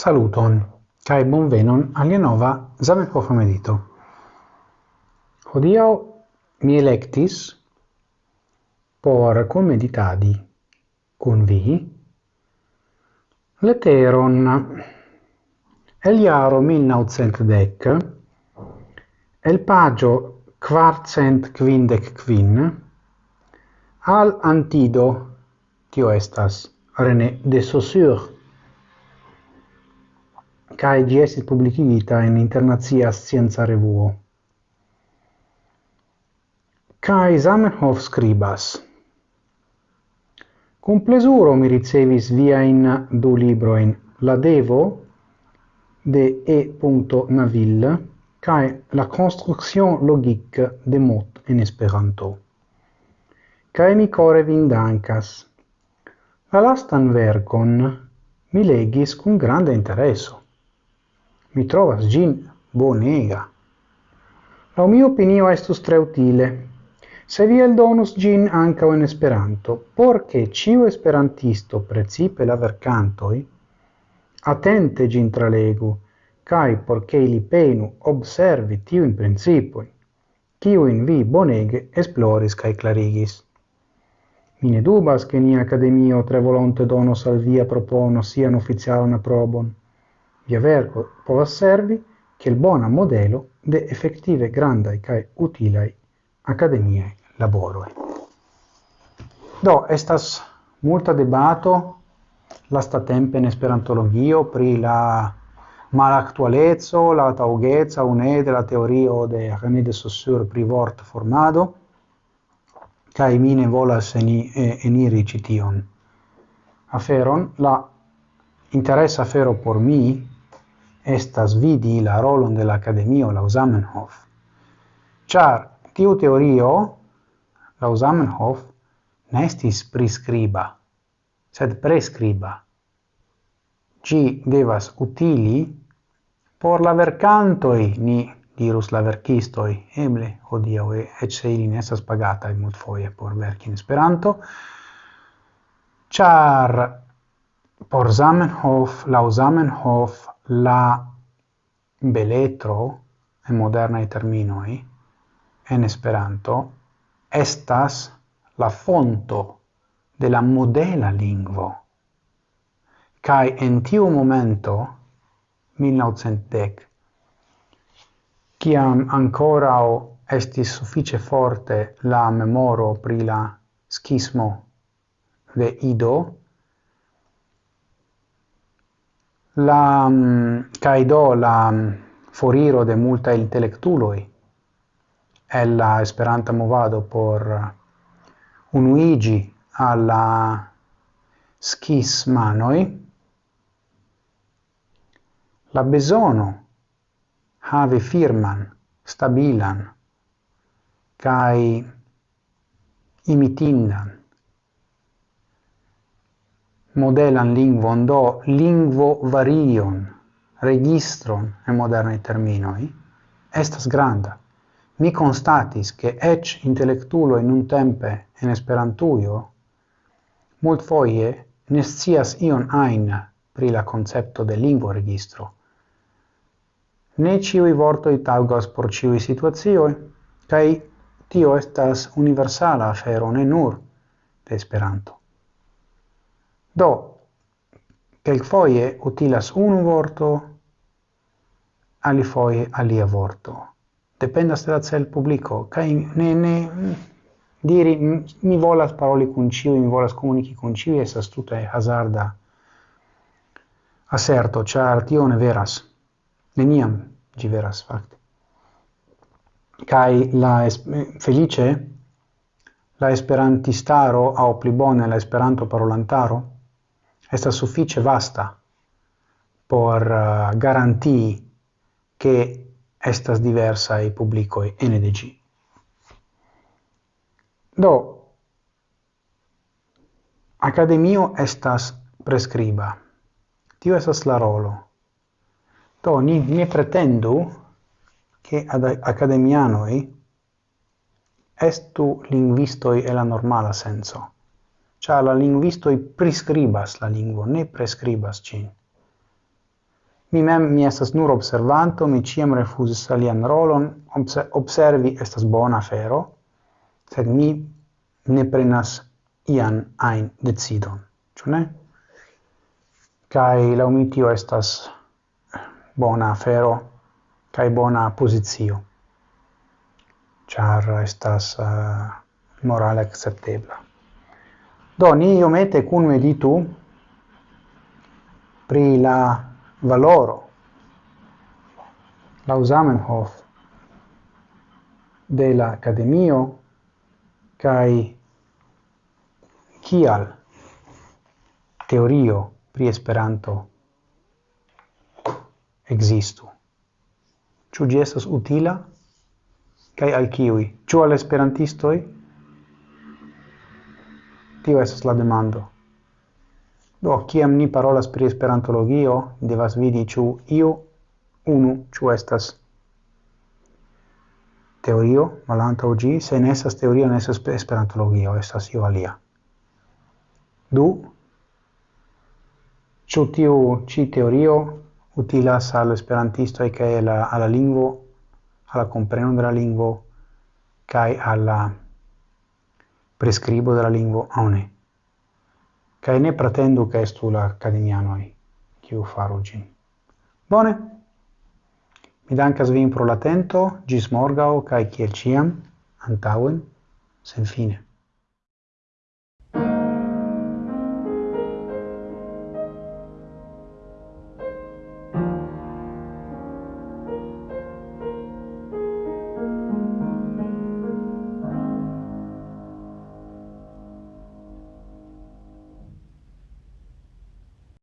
Saluton, cae bonvenon alia nova Zamenhof medito. Hodiau mi electis por comeditadi con vi leteron el iaro 1910 el pagio quartcent quindec quin al antido tio estas René de Saussure cae gi esit publicivita in internazia scienza revuo. Cae Zamenhof scribas. Cum plesuro mi ricevis via in du libroin, la Devo, de E. Naville, cae la construction logique de mot en Esperanto. Cae mi core vin dancas. La lastan vercon mi legis cum grande intereso. Mi trovas gin bonega. La mia opinio estus tre utile. Se vi eldonus gin ancao in Esperanto, porche ciu esperantisto precipe la vercantoi, attente gin tralegu, cae porche ili penu observi tiu tiuin principoi, ciuin vi bonege esploris cae clarigis. Mi ne dubas che ni academio tre volonte donos al via propono sian ufficialan probon, via verco povas servi che il bona modelo de effettive grandai kaj utilai academiae laboroi. Do estas multa debato lastatempe in Esperantologio pri la malactualezzo, la taŭgeca une de la teorio de René de Saussure pri vort formado, cae mine volas eni, eniri cition. aferon la interesa afero por mi estas vidi la rolon de la Academio laŭ Zamenhof. Char tiu teorio la Zamenhof nestis prescriba, sed preskriba. Ci devas utili por la vercantoi ni dirus la verkistoi eble hodiaŭ eĉ se ili ne estas pagataj multfoje por verki en Esperanto, ĉar por Zamenhof, laŭ Zamenhof, la beletro en modernai terminoi en Esperanto estas la fonto de la modela lingvo. Kai en tiu momento 1910 kiam ancora o estis suffice forte la memoro pri la schismo de Ido la mm, caido la mm, foriro de multa intellectuloi el la esperanta movado por uh, unuigi alla schismanoj la besono have firman stabilan kai imitindan modelan lingvon, do lingvo varion, registron en modernai terminoi, estas granda. Mi constatis che ec intellectulo in un tempe en esperantuio mult foie ne scias ion ajn pri la concepto de lingvo registro. Ne ciui vortoi taugos por ciui situazioi, cae tio estas universala afero ne nur de Esperanto. Do, quel foie utilas un vorto, alifoie alia vorto. Dependas de la cel publico, cae ne, ne, diri mi volas paroli con ciu, mi volas comunici con ciu, esas tuta hazarda aserto, char tio ne veras. Neniam gi veras, facte. Cai la felice la esperantistaro au pli bone la esperanto parolantaro estas suffice vasta por uh, garantii che estas diversai publicoi NDG. Do, academio estas prescriba. Tio estas la rolo. Do, ni ne pretendu che ad academianoi estu linguistoi e la normala senso. Cia la linguistoi prescribas la lingvo, ne prescribas cin. Mi mem mi estas nur observanto, mi ciam refusis alian rolon, observi estas bona fero sed mi ne prenas ian ein decidon, ĉu ne? Kaj la umitio estas bona afero kaj bona pozicio, ĉar estas uh, morale akceptebla. Do, ni iomete cun meditu pri la valoro, la Zamenhof, de la Academio, kai kial teorio pri Esperanto existu. Ĉu ĝi estas utila? Kai al kiuj? Ĉu al esperantistoj? Tio estas la demando. Do, kiam ni parolas pri esperantologio, devas vidi ĉu io unu ĉu estas teorio malantaŭ ĝi, se ne estas teorio, ne estas esperantologio, estas io alia. Du, ĉu tiu ĉi teorio utilas al esperantistoj kaj al la lingvo, al la kompreno de la lingvo kaj al la prescribo de la lingvo one. Kaj ne pretendu ke estu la akademianoj, kiu faru ĝin. Bone. Mi dankas vin pro la gis ĝis morgaŭ kaj kiel ĉiam antaŭen senfine.